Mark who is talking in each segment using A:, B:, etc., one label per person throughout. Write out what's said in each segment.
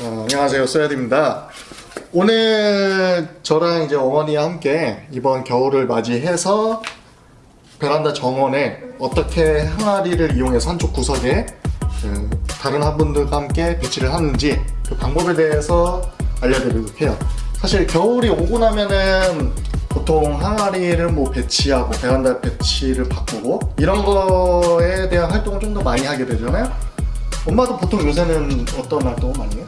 A: 어, 안녕하세요. 쏘야드입니다. 오늘 저랑 이제 어머니와 함께 이번 겨울을 맞이해서 베란다 정원에 어떻게 항아리를 이용해서 한쪽 구석에 그 다른 화분들과 함께 배치를 하는지 그 방법에 대해서 알려드리도록 해요. 사실 겨울이 오고 나면은 보통 항아리를 뭐 배치하고 베란다 배치를 바꾸고 이런 거에 대한 활동을 좀 더 많이 하게 되잖아요. 엄마도 보통 요새는 어떤 활동을 많이 해요?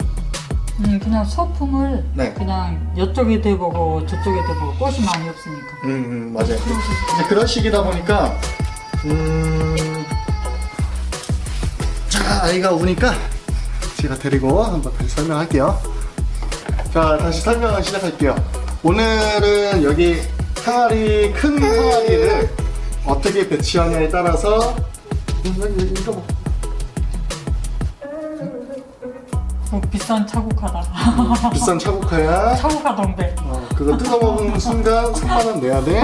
B: 음, 그냥 소품을
A: 네.
B: 그냥 이쪽에 대보고 저쪽에 대보고 꽃이 많이 없으니까.
A: 음, 음 맞아요. 이제 그런 시기다 보니까 음, 자 아이가 우니까 제가 데리고 한번 다시 설명할게요. 자 다시 설명을 시작할게요. 오늘은 여기 항아리 큰 항아리를 어떻게 배치하냐에 따라서 음, 이거 뭐.
B: 어, 비싼 차국하다.
A: 비싼 차고카야.
B: 차국하 동백.
A: 어, 그거 뜯어먹는 순간 3만원 내야 돼.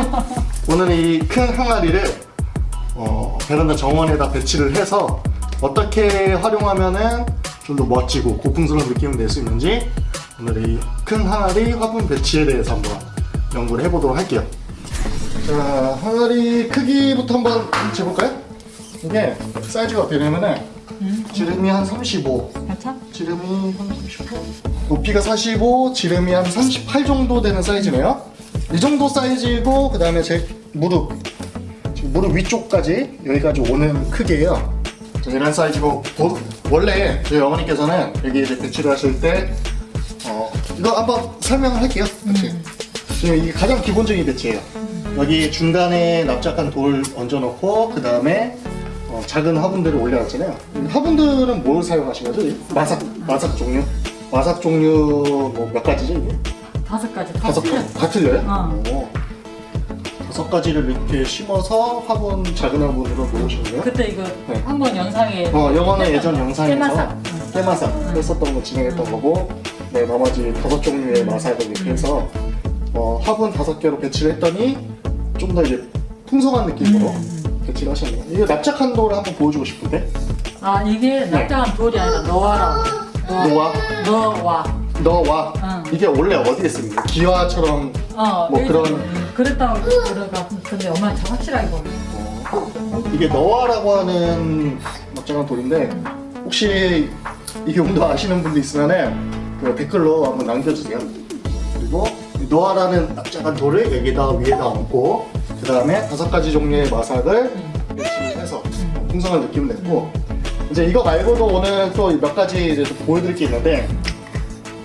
A: 오늘 이 큰 항아리를 어, 베란다 정원에다 배치를 해서 어떻게 활용하면은 좀 더 멋지고 고풍스러운 느낌을 낼 수 있는지 오늘 이 큰 항아리 화분 배치에 대해서 한번 연구를 해보도록 할게요. 자, 항아리 크기부터 한번 재볼까요? 이게 사이즈가 어떻게 되냐면은
B: 음,
A: 지름이 한 35,
B: 괜찮?
A: 지름이 한 35? 높이가 45, 지름이 한 38 정도 되는 사이즈네요. 이 정도 사이즈고 그 다음에 제 무릎 지금 무릎 위쪽까지 여기까지 오는 크기예요. 자, 이런 사이즈고 보- 원래 저희 어머니께서는 여기 이제 배치를 하실 때 어, 이거 한번 설명을 할게요. 그치? 지금 이게 가장 기본적인 배치예요. 여기 중간에 납작한 돌 얹어놓고 그 다음에 어, 작은 화분들을 올려놨잖아요. 이 화분들은 뭘 사용하신 거죠? 이 마삭 마삭 종류? 마삭 종류 뭐 몇 가지죠 이게?
B: 다섯 가지 다
A: 다섯
B: 틀려.
A: 다 틀려요?
B: 어.
A: 오. 다섯 가지를 이렇게 심어서 화분 작은 화분으로 놓으시는 거예요?
B: 그때 이거
A: 네.
B: 한번 영상에
A: 어, 영어는 예전
B: 거.
A: 영상에서
B: 깨마삭. 응.
A: 깨마삭 했었던 거 진행했던 거고 네, 나머지 다섯 종류의 마삭을 이렇게 해서 어, 화분 다섯 개로 배치를 했더니 좀 더 이제 풍성한 느낌으로
B: 음.
A: 배치를 하셨네요. 이거 납작한 돌을 한번 보여주고 싶은데
B: 아 이게 납작한 돌이 아니라 너와라.
A: 노아,
B: 너와.
A: 너와
B: 응.
A: 이게 원래 어디에 씁니까? 기와처럼
B: 어, 뭐뭐
A: 그런-
B: 그랬다고 그래가 근데 엄마는 잘 확실하게 모르.
A: 어, 이게 너와라고 하는 납작한 돌인데 혹시 이 용도 아시는 분도 있으면은 그 댓글로 한번 남겨주세요. 그리고 이 노아라는 납작한 돌을 여기다 위에다 얹고 그 다음에 다섯 가지 종류의 마삭을 배치해서 풍성한 느낌을 냈고 이제 이거 말고도 오늘 또 몇 가지 이제 또 보여드릴 게 있는데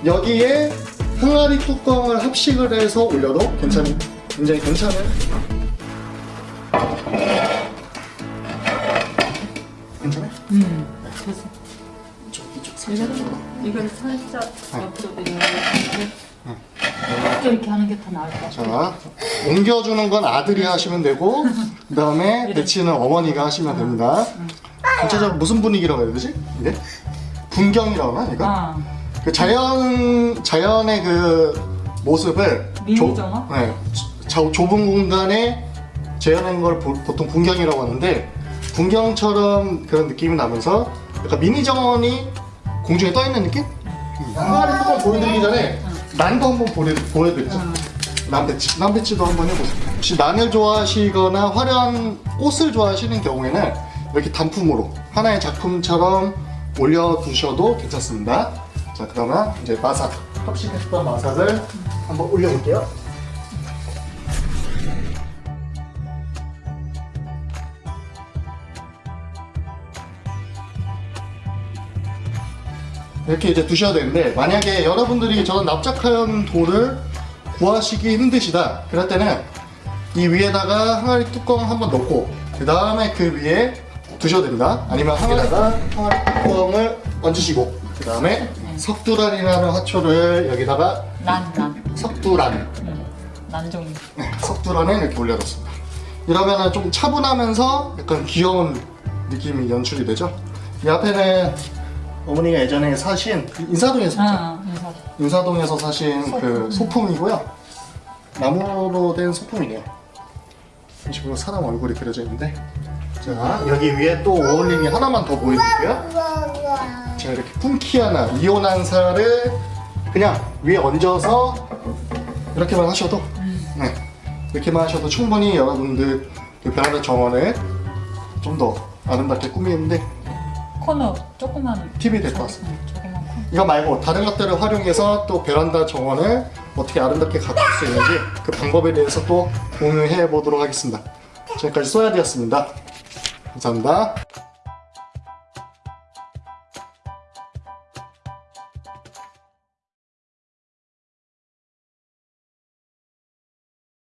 A: 여기에 항아리 뚜껑을 합식을 해서 올려도 괜찮은 굉장히 괜찮은 괜찮아요?
B: 음. 그래서
A: 이쪽 이쪽 살짝.
B: 이걸 살짝 옆으로 이렇 게 이렇게 하는 게 더 나을 것 같아.
A: 자 옮겨주는 건 아들이 하시면 되고 그 다음에 배치는 어머니가 하시면 됩니다. 전체적으로 무슨 분위기라고 해야 되지? 이게 분경이라고 하나 이거?
B: 아,
A: 그 자연 자연의 그 모습을
B: 미니정어?
A: 네, 자, 좁은 공간에 재현한 걸 보, 보통 분경이라고 하는데 분경처럼 그런 느낌이 나면서 약간 미니 정원이 공중에 떠 있는 느낌? 항아리 뚜껑 보여드리기 전에 난도 한번 보여, 보여드리죠.
B: 음.
A: 난배치, 난배치도 한번 해보세요. 혹시 난을 좋아하시거나 화려한 꽃을 좋아하시는 경우에는 이렇게 단품으로 하나의 작품처럼 올려두셔도 괜찮습니다. 자, 그러면 이제 마삭, 합식했던 마삭을 한번 올려볼게요. 이렇게 이제 두셔야 되는데 만약에 여러분들이 저런 납작한 돌을 구하시기 힘드시다. 그럴 때는 이 위에다가 항아리 뚜껑 한번 넣고 그 다음에 그 위에 두셔도 됩니다. 아니면 항아리에다가? 항아리 뚜껑을 얹으시고 그 다음에 석두란이라는 화초를 여기다가
B: 난, 난.
A: 석두란.
B: 음, 난 종류.
A: 네, 석두란을 이렇게 올려뒀습니다. 이러면은 좀 차분하면서 약간 귀여운 느낌이 연출이 되죠? 이 앞에는 어머니가 예전에 사신 인사동에서 샀죠
B: 아, 인사.
A: 인사동 에서 사신 그 소품이고요. 나무로 된 소품이네요. 이런 식으로 사람 얼굴이 그려져 있는데 자 여기 위에 또 오얼링이 하나만 더 보여드릴게요. 자 이렇게 품키아나 이온한사를 그냥 위에 얹어서 이렇게만 하셔도 네 이렇게만 하셔도 충분히 여러분들 그 베란다 정원을 좀 더 아름답게 꾸미는데
B: 코너 조그만
A: 팁이 될것 같습니다.
B: 응, 조그만 코너.
A: 이거 말고 다른 것들을 활용해서 또 베란다 정원을 어떻게 아름답게 가꿀 수 있는지 그 방법에 대해서 또 공유해 보도록 하겠습니다. 지금까지 소야디였습니다. 감사합니다.